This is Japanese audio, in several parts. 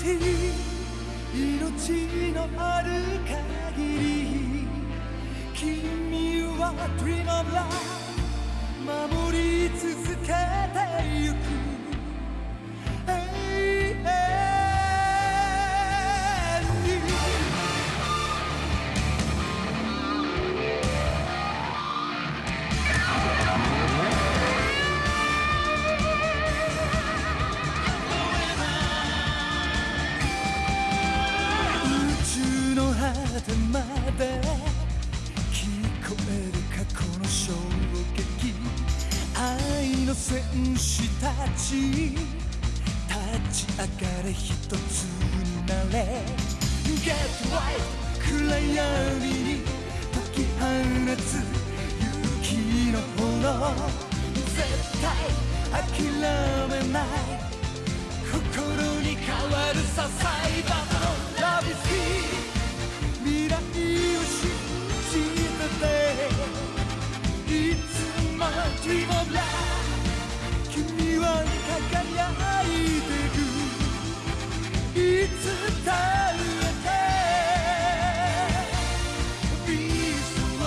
しい命のある限り君は Dream of Love 守り続けてゆく。果てまで聞こえる過去の衝撃愛の戦士たち。立ち。上がれ一つになれ Get right 暗闇に解き放つ勇気の炎絶対諦めない心に変わるさサイバーの Love is here 君は輝いてるいつだってビースト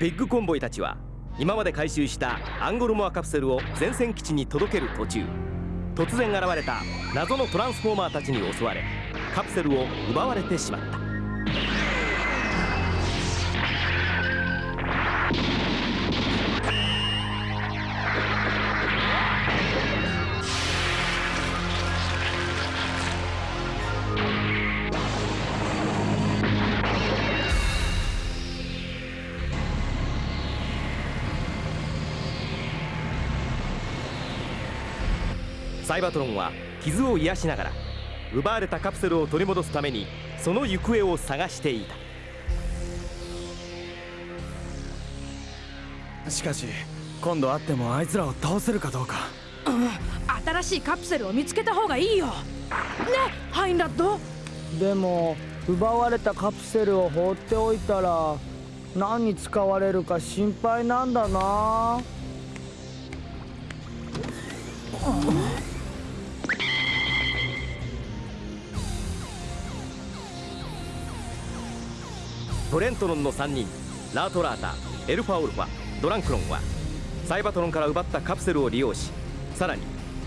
ビッグコンボイたちは今まで回収したアンゴルモアカプセルを前線基地に届ける途中突然現れた謎のトランスフォーマーたちに襲われカプセルを奪われてしまった。サイバトロンは傷を癒しながら奪われたカプセルを取り戻すためにその行方を探していた。しかし今度会ってもあいつらを倒せるかどうか。新しいカプセルを見つけた方がいいよ。ねハインラッド？でも奪われたカプセルを放っておいたら何に使われるか心配なんだなトレントロンの3人。ラートラータエルファオルファドランクロンはサイバトロンから奪ったカプセルを利用しさらに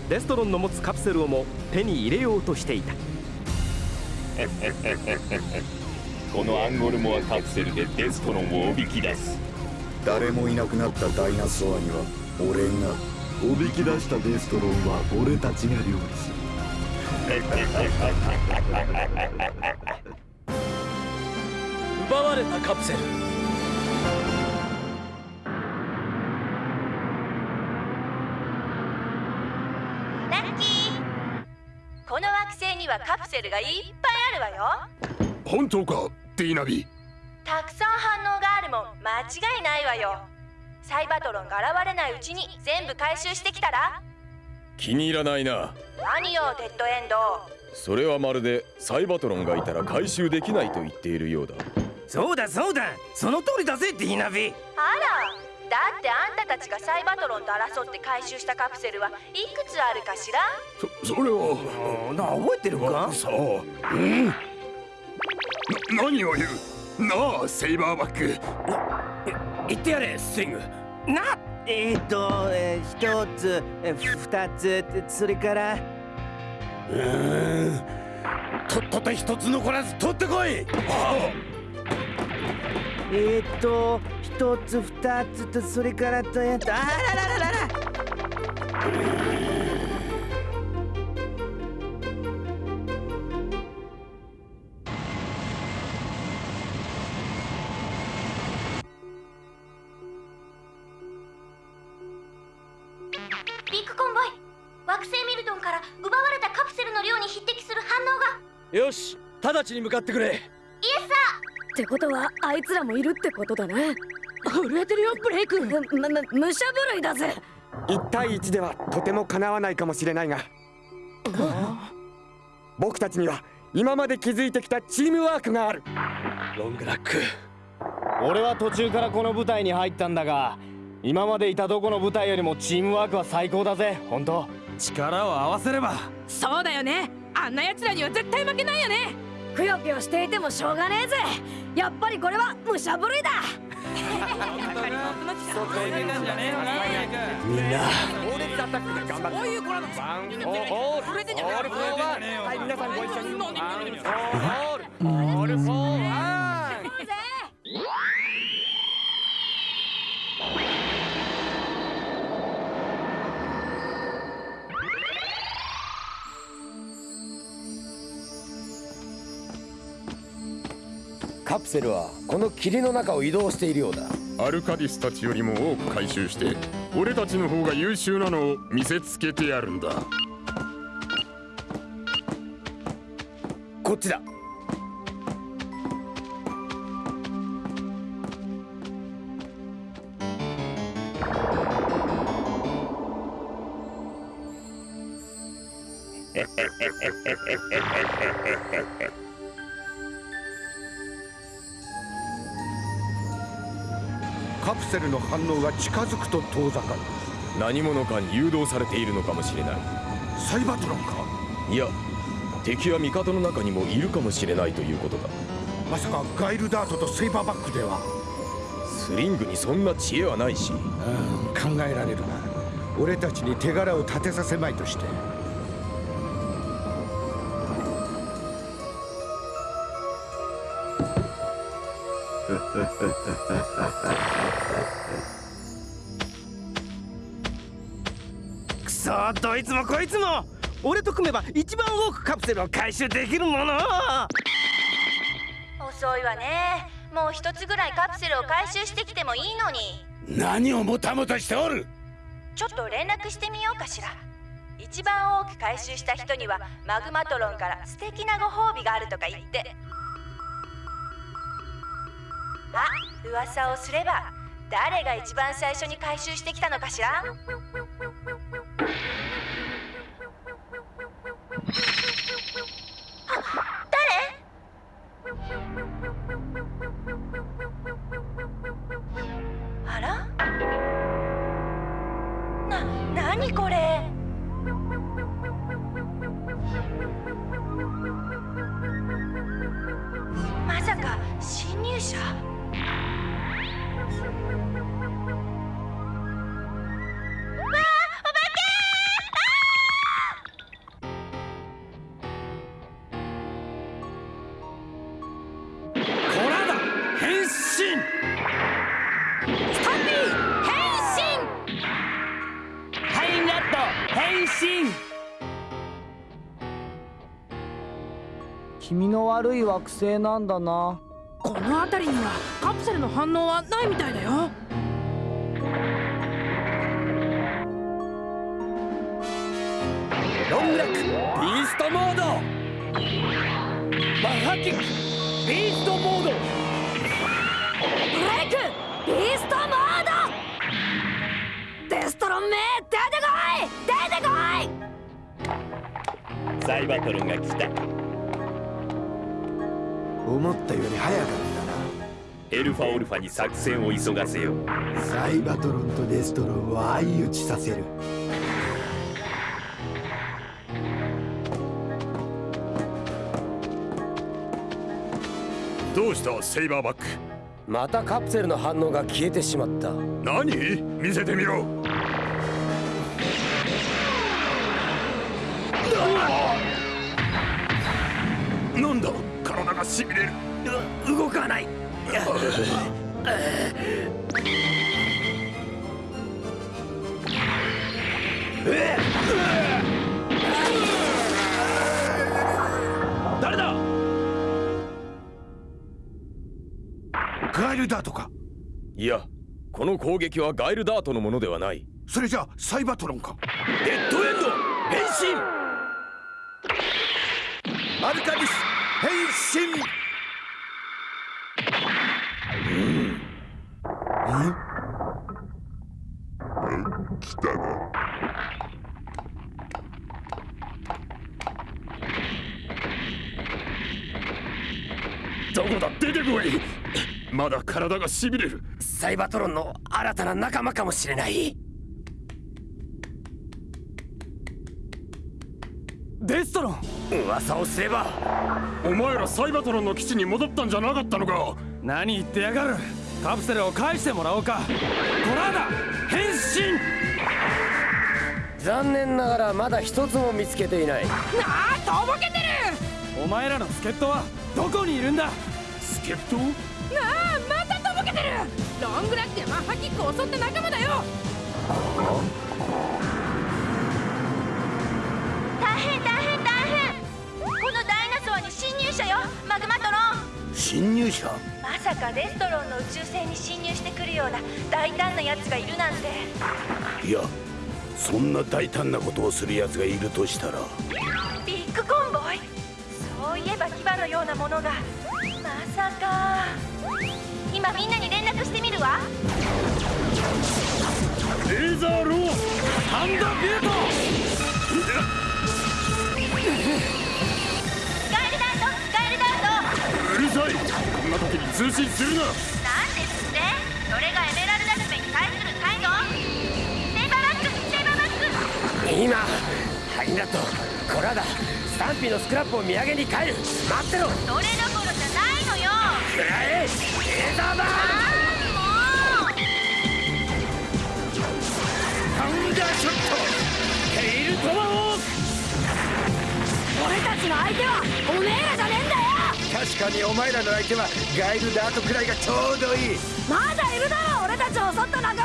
デストロンの持つカプセルをも手に入れようとしていた。このアンゴルモアカプセルでデストロンをおびき出す。誰もいなくなったダイナソアには俺がおびき出したデストロンは俺たちが料理する 奪われたカプセル。ラッキー。この惑星にはカプセルがいっぱいあるわよ。本当かディーナビ？たくさん反応があるもん間違いないわよ。サイバトロンが現れないうちに全部回収してきたら。気に入らないな。何よデッドエンド。それはまるでサイバトロンがいたら回収できないと言っているようだそうだそうだ。その通りだぜディーナビあら。だってあんたたちがサイバトロンと争って回収したカプセルはいくつあるかしら？そそれは。な覚えてるか？さあう。ん。な何を言う？なあセイバーバック。言ってやれスイング。なえー、っと、えー、一つ、えー、二つそれから。うーんとっとと一つ残らず取ってこい。あえー、っと一つ二つとそれからとえーっとあららららら。ビッグコンボイ。惑星ミルトンから奪われたカプセルの量に匹敵する反応が。よし直ちに向かってくれってことはあいつらもいるってことだね。震えてるよブレイク。むむ武者震いだぜ。1対1ではとてもかなわないかもしれないが。僕たちには今まで築いてきたチームワークがある。ロングラック。俺は途中からこの部隊に入ったんだが今までいたどこの部隊よりもチームワークは最高だぜ。本当。力を合わせれば。そうだよね。あんな奴らには絶対負けないよねくよくよしていてもしょうがねえぜ。やっぱりこれは武者震いだ。みんな。猛烈アタックで頑張ってそういう子なの One for all. All for one はい皆さんご一緒にカプセルはこの霧の中を移動しているようだ。アルカディスたちよりも多く回収して俺たちの方が優秀なのを見せつけてやるんだ。こっちだ カプセルの反応が近づくと遠ざかる。何者かに誘導されているのかもしれない。サイバトロンか？いや敵は味方の中にもいるかもしれないということだ。まさかガイルダートとセイバーバックでは？スリングにそんな知恵はないし。うん考えられるな。俺たちに手柄を立てさせまいとしてくそどいつもこいつも。俺と組めば一番多くカプセルを回収できるもの。遅いわね。もう一つぐらいカプセルを回収してきてもいいのに。何をもたもたしておる。ちょっと連絡してみようかしら。一番多く回収した人にはマグマトロンから素敵なご褒美があるとか言って。あ噂をすれば誰が一番最初に回収してきたのかしら？身スタンピー変身。ハインラット変身。君の悪い惑星なんだな。この辺りにはカプセルの反応はないみたいだよ。ロングラックビーストモード。マッハキックビーストモードビーストモード！デストロンめ出てこい！出てこい！サイバトロンが来た。思ったより早かったエルファオルファに作戦を急がせよサイバトロンとデストロンを相打ちさせる。どうしたセイバーバック？またカプセルの反応が消えてしまった。何？見せてみろ。なんだ？体がしびれる。動かない。誰 ガイルダートか？いやこの攻撃はガイルダートのものではない。それじゃあサイバトロンか？デッドエンド！変身！アルカディス変身！どこだ出てこいまだ体がしびれる。サイバトロンの新たな仲間かもしれない。デストロン！噂をすれば。お前らサイバトロンの基地に戻ったんじゃなかったのか？何言ってやがる？カプセルを返してもらおうか。トラーダ変身！残念ながらまだ一つも見つけていない。なあとぼけてる！お前らの助っ人はどこにいるんだ？助っ人？なあてる。ロングラックやマッハキックを襲った仲間だよ。大変大変大変。このダイナソアに侵入者よ。マグマトロン。侵入者？まさかデストロンの宇宙船に侵入してくるような大胆な奴がいるなんて。いやそんな大胆なことをする奴がいるとしたら。ビッグコンボイ？そういえば牙のようなものが。まさか今みんなに連絡してみるわ。レーザーローハンドビュート。スカイルダートスカイルダート。うるさい。こんな時に通信するな。なんですって？それがエメラルダ姫に対する態度？セイバーバックセイバーバック。今ハイナットコラーダスタンピーのスクラップを土産に帰る。待ってろ。それどころじゃないのよ。くらえレーザーバーあーもうサウンダーショットテイルトマホーク俺たちの相手はおめえらじゃねえんだよ確かにお前らの相手はガイルダートくらいがちょうどいい。まだいるだろ俺たちを襲った仲間が。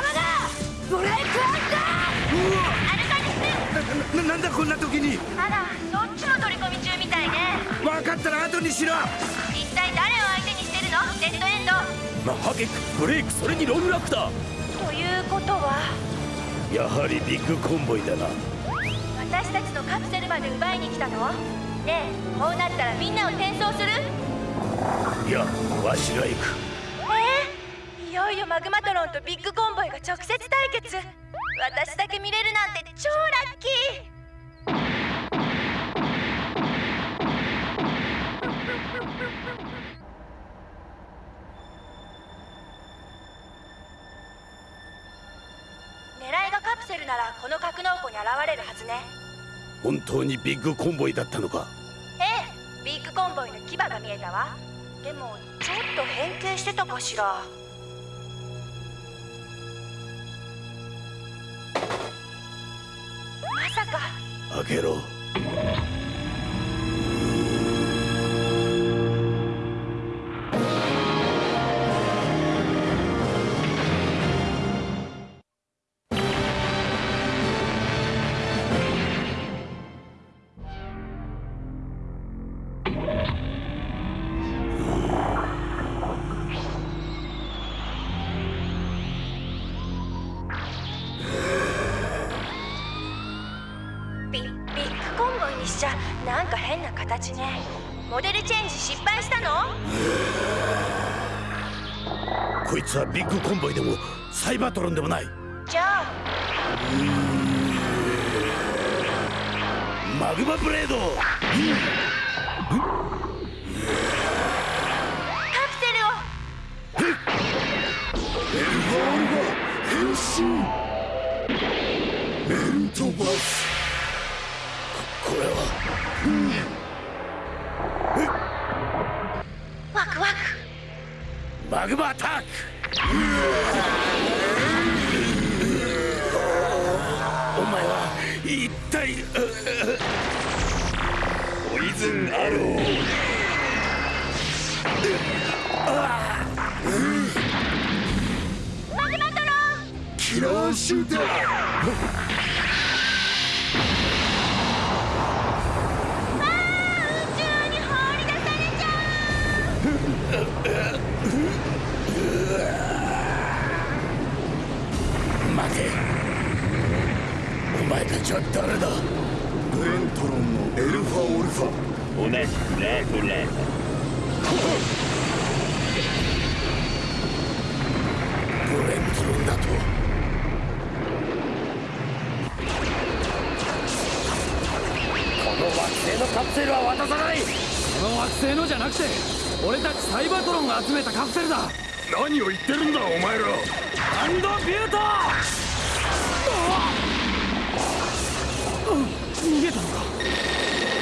ブレイクアアルカリスなななんだこんな時に。あらそっちの取り込み中みたいね。分かったら後にしろ。一体誰をデッドエンド。マッハキックブレイクそれにロングラックだ。ということは。やはりビッグコンボイだな。私たちのカプセルまで奪いに来たの？ねえこうなったらみんなを転送する？いやわしが行く。え？ー、いよいよマグマトロンとビッグコンボイが直接対決。私だけ見れるなんて超ラッキーならこの格納庫に現れるはずね。本当にビッグコンボイだったのか？ええビッグコンボイの牙が見えたわ。でもちょっと変形してたかしら。まさか。開けろ形ね。モデルチェンジ失敗したの？こいつはビッグコンボイでもサイバトロンでもない。じゃあマグマブレード。カプセルを。メルトバス。ここれは。ワマグマアタック。お前は一体ポイズンアローマグマトロンキラーシューターちは誰だ？ブレントロンのエルファオルファ。同じくラートラーブレントロンだと。この惑星のカプセルは渡さない。この惑星のじゃなくて俺たちサイバートロンが集めたカプセルだ。何を言ってるんだお前ら。ハンドビュート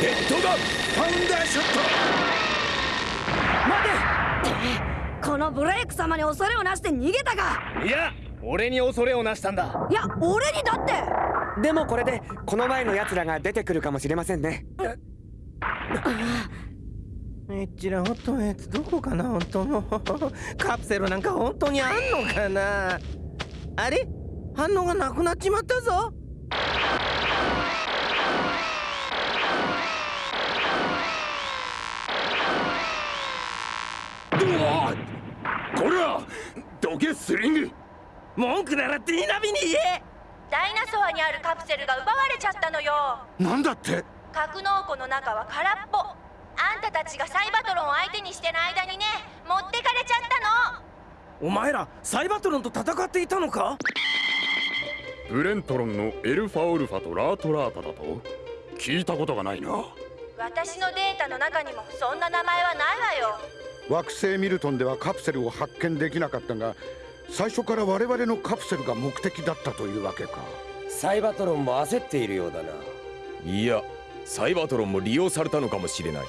ヘッドガンファウンダーショッこのブレイク様に恐れをなして逃げたか。いや俺に恐れをなしたんだ。いや俺にだって。でもこれでこの前の奴らが出てくるかもしれませんね。えっちらほっとのやつどこかな本当の。カプセルなんか本当にあんのかな。あれ？反応がなくなっちまったぞこらどけスリング。文句ならティーナビに言え。ダイナソアにあるカプセルが奪われちゃったのよ。なんだって？格納庫の中は空っぽ。あんたたちがサイバトロンを相手にしてる間にね持ってかれちゃったの。お前らサイバトロンと戦っていたのか？ブレントロンのエルファオルファとラートラータだと聞いたことがないな。私のデータの中にもそんな名前はないわよ惑星ミルトンではカプセルを発見できなかったが最初から我々のカプセルが目的だったというわけか。サイバトロンも焦っているようだな。いやサイバトロンも利用されたのかもしれない。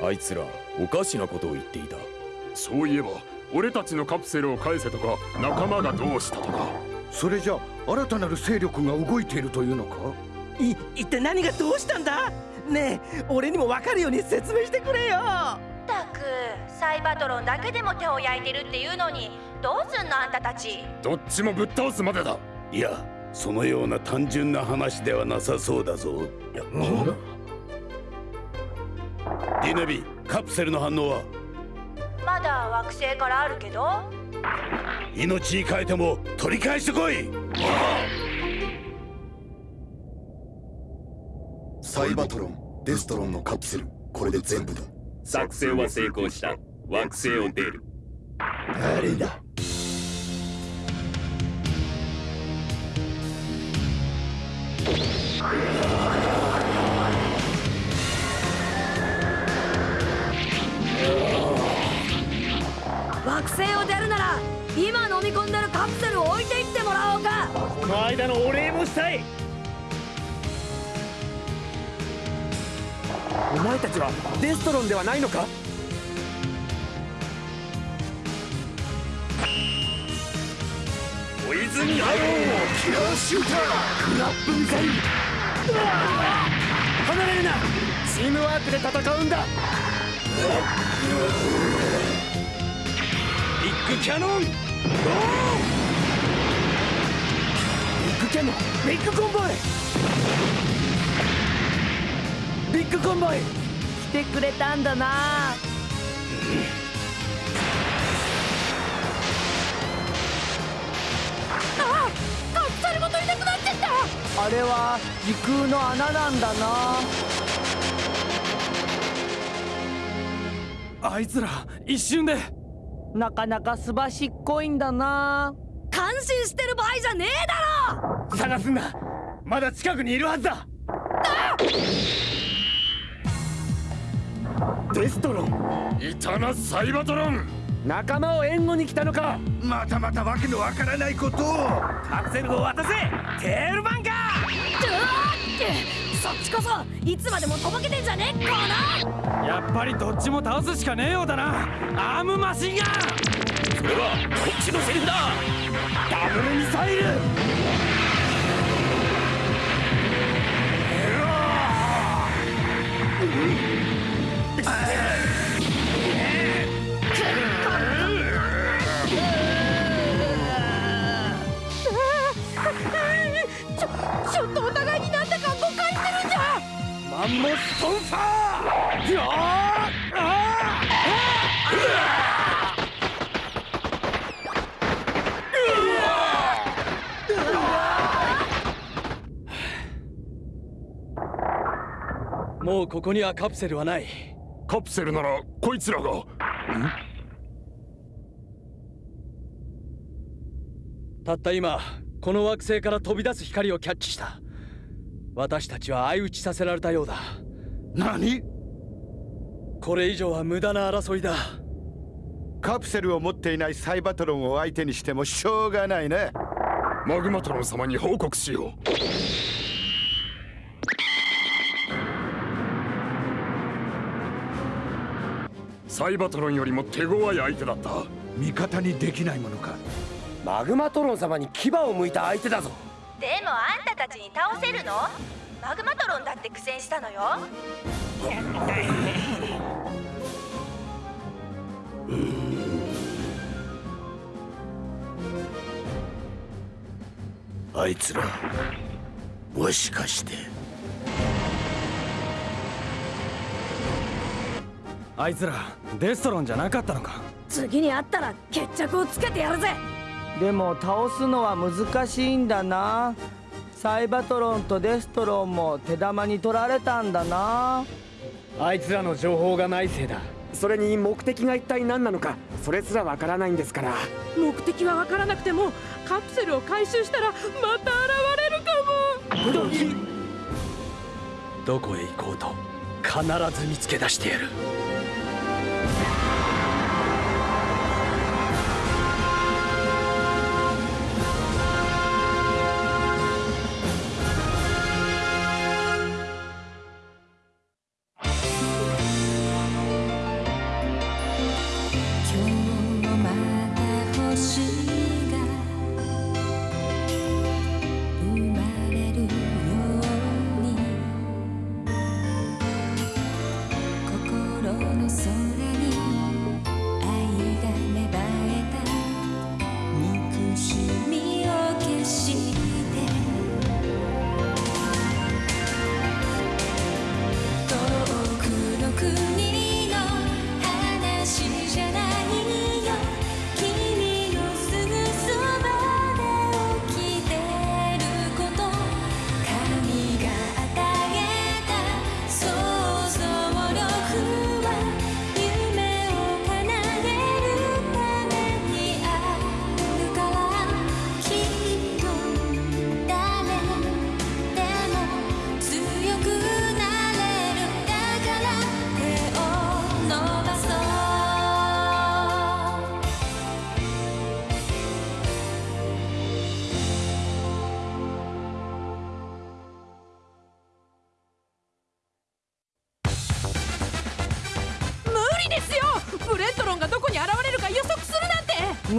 あいつらおかしなことを言っていた。そういえば俺たちのカプセルを返せとか仲間がどうしたとか。それじゃ新たなる勢力が動いているというのか？い一体何がどうしたんだ？ねえ俺にも分かるように説明してくれよサイバトロンだけでも手を焼いてるっていうのにどうすんのあんたたち？どっちもぶっ倒すまでだ。いやそのような単純な話ではなさそうだぞ。ディナビカプセルの反応は？まだ惑星からあるけど？命に変えても取り返してこい！サイバトロンデストロンのカプセルこれで全部だ作戦は成功した。惑星を出る。誰だ？惑星を出るなら今飲み込んでるカプセルを置いていってもらおうか。この間のお礼もしたいお前たちはデストロンではないのか？ポイズンアローキラーシュータークラップミサイル離れるな！チームワークで戦うんだ！ビッグキャノン！ビッグキャノンビッグコンボイコンボイ。来てくれたんだな。あカプセルごといなくなっちゃった。あれは時空の穴なんだな。あいつら一瞬で。なかなかすばしっこいんだな。感心してる場合じゃねえだろ。探すんだ。まだ近くにいるはずだデストロン。いたなサイバトロン。仲間を援護に来たのか。またまたわけのわからないこと。をカプセルを渡せ。テールバンカー。そっちこそいつまでもとぼけてんじゃねえこの。やっぱりどっちも倒すしかねえようだな。アームマシンガン。それはこっちのセリフだ。ダブルミサイルンモストンファーよーもうここにはカプセルはないカプセルならこいつらがたった今この惑星から飛び出す光をキャッチした私たちは相打ちさせられたようだ。何？これ以上は無駄な争いだ。カプセルを持っていないサイバトロンを相手にしてもしょうがないね。マグマトロン様に報告しよう。サイバトロンよりも手強い相手だった。味方にできないものか。マグマトロン様に牙を向いた相手だぞでもあんたたちに倒せるの？マグマトロンだって苦戦したのよ。あいつらもしかして。あいつらデストロンじゃなかったのか？次に会ったら決着をつけてやるぜでも倒すのは難しいんだな。サイバトロンとデストロンも手玉に取られたんだな。あいつらの情報がないせいだ。それに目的が一体何なのかそれすらわからないんですから。目的はわからなくてもカプセルを回収したらまた現れるかも。どこへ行こうと必ず見つけ出してやる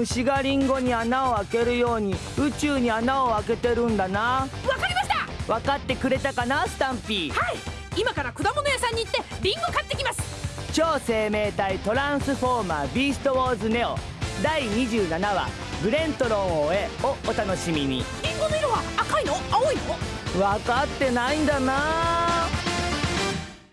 虫がリンゴに穴を開けるように宇宙に穴を開けてるんだな。わかりました！分かってくれたかな？スタンピー。はい。今から果物屋さんに行ってリンゴ買ってきます。超生命体トランスフォーマービーストウォーズネオ。第27話ブレントロンを終えをお楽しみに。リンゴの色は赤いの？青いの？分かってないんだな